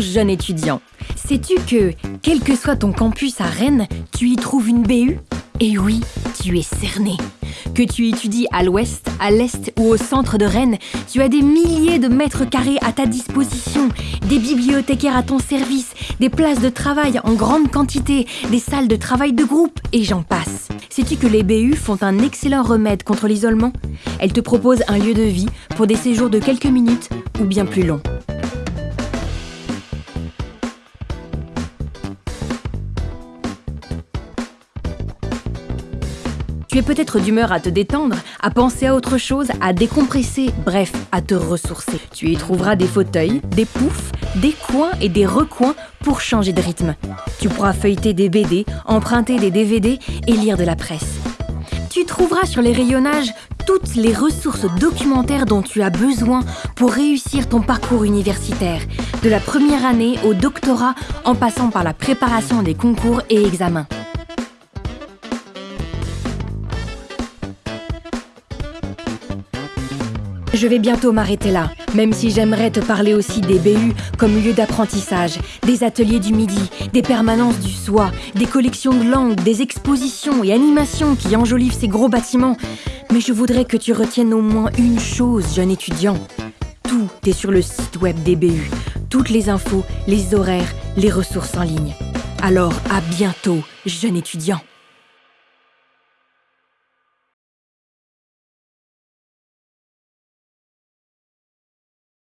Jeune étudiant. Sais-tu que, quel que soit ton campus à Rennes, tu y trouves une BU Et oui, tu es cerné. Que tu étudies à l'ouest, à l'est ou au centre de Rennes, tu as des milliers de mètres carrés à ta disposition, des bibliothécaires à ton service, des places de travail en grande quantité, des salles de travail de groupe et j'en passe. Sais-tu que les BU font un excellent remède contre l'isolement? Elles te proposent un lieu de vie pour des séjours de quelques minutes ou bien plus longs. Tu es peut-être d'humeur à te détendre, à penser à autre chose, à décompresser, bref, à te ressourcer. Tu y trouveras des fauteuils, des poufs, des coins et des recoins pour changer de rythme. Tu pourras feuilleter des BD, emprunter des DVD et lire de la presse. Tu trouveras sur les rayonnages toutes les ressources documentaires dont tu as besoin pour réussir ton parcours universitaire, de la première année au doctorat en passant par la préparation des concours et examens. Je vais bientôt m'arrêter là, même si j'aimerais te parler aussi des BU comme lieu d'apprentissage, des ateliers du midi, des permanences du soir, des collections de langues, des expositions et animations qui enjolivent ces gros bâtiments. Mais je voudrais que tu retiennes au moins une chose, jeune étudiant. Tout est sur le site web des BU. Toutes les infos, les horaires, les ressources en ligne. Alors à bientôt, jeune étudiant.